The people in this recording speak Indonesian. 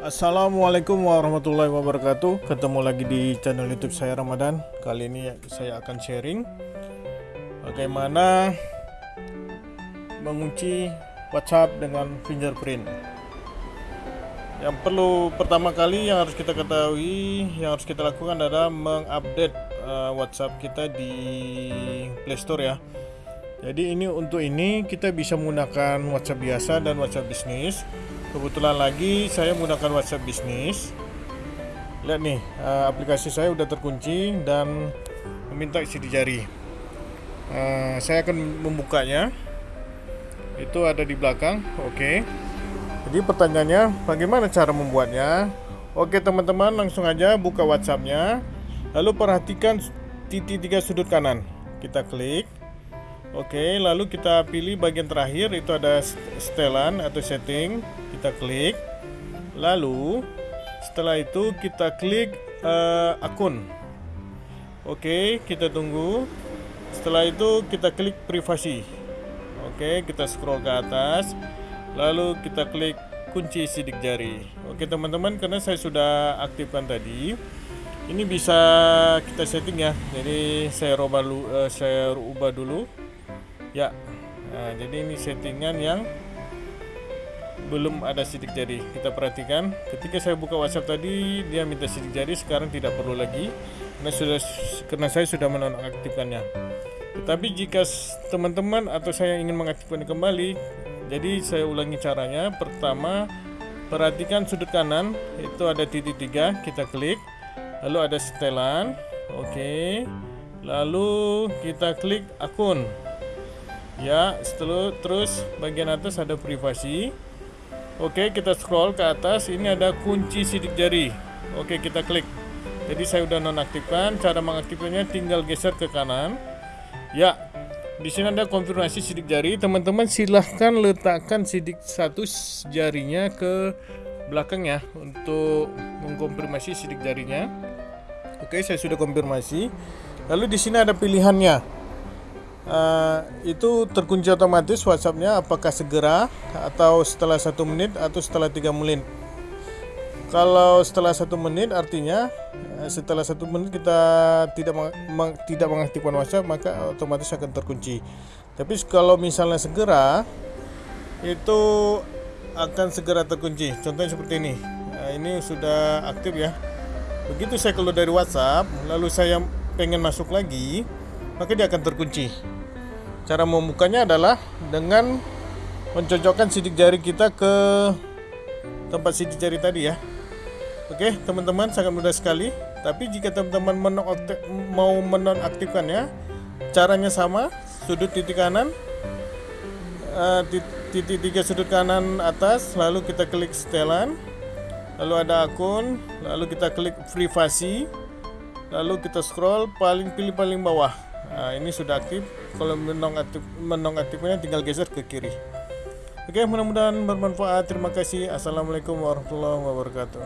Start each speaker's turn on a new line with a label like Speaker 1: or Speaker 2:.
Speaker 1: Assalamualaikum warahmatullahi wabarakatuh. Ketemu lagi di channel youtube saya Ramadan. Kali ini saya akan sharing Bagaimana Mengunci WhatsApp dengan fingerprint. Yang perlu pertama kali yang harus kita ketahui Yang harus kita lakukan adalah Mengupdate uh, WhatsApp kita di Playstore ya. Jadi ini untuk ini kita bisa menggunakan WhatsApp biasa dan WhatsApp bisnis kebetulan lagi saya menggunakan WhatsApp bisnis. Lihat nih uh, aplikasi saya udah terkunci dan meminta isi jari. Uh, saya akan membukanya. Itu ada di belakang oke. Okay. jadi pertanyaannya bagaimana cara membuatnya? Oke okay, teman-teman langsung aja buka WhatsAppnya. Lalu perhatikan titik tiga sudut kanan. Kita klik. Oke, lalu kita pilih bagian terakhir. Itu ada setelan atau setting kita klik. Lalu setelah itu kita klik uh, akun. Oke kita tunggu. Setelah itu kita klik privasi. Oke kita scroll ke atas. Lalu kita klik kunci sidik jari. Oke teman-teman karena saya sudah aktifkan tadi ini bisa kita setting ya. Jadi saya ubah ubah dulu. Ya. Nah, jadi ini settingan yang belum ada sidik jari. Kita perhatikan. Ketika saya buka WhatsApp tadi dia minta sidik jari sekarang tidak perlu lagi. Karena sudah karena saya sudah menonaktifkannya. Tetapi jika teman-teman atau saya ingin mengaktifkan kembali jadi saya ulangi caranya. Pertama perhatikan sudut kanan. Itu ada titik tiga. Kita klik. Lalu ada setelan. Oke. Lalu kita klik akun. Ya setelah terus bagian atas ada privasi Oke kita scroll ke atas. Ini ada kunci sidik jari. Oke kita klik. Jadi saya udah nonaktifkan. Cara mengaktifkannya tinggal geser ke kanan. Ya di sini ada konfirmasi sidik jari. Teman-teman silahkan letakkan sidik satu jarinya ke belakang ya untuk mengkonfirmasi sidik jarinya. Oke saya sudah konfirmasi. Lalu di sini ada pilihannya uh, itu terkunci otomatis WhatsAppnya apakah segera atau setelah satu menit atau setelah tiga menit. Kalau setelah satu menit artinya eh, setelah satu menit kita tidak meng, tidak mengaktifkan WhatsApp maka otomatis akan terkunci. Tapi kalau misalnya segera itu akan segera terkunci. Contohnya seperti ini. Nah, ini sudah aktif ya. Begitu saya keluar dari WhatsApp lalu saya pengen masuk lagi maka dia akan terkunci. Cara membukanya adalah dengan mencocokkan sidik jari kita ke tempat sidik jari tadi ya. Oke, teman-teman sangat mudah sekali. Tapi jika teman-teman mau menonaktifkannya, caranya sama. Sudut titik kanan, uh, titik tiga sudut kanan atas, lalu kita klik setelan, lalu ada akun, lalu kita klik privasi, lalu kita scroll paling pilih paling bawah nah, ini sudah aktif. Kalau menong aktif menong aktifnya tinggal geser ke kiri. Oke mudah-mudahan bermanfaat. Terima kasih. Assalamualaikum warahmatullahi wabarakatuh.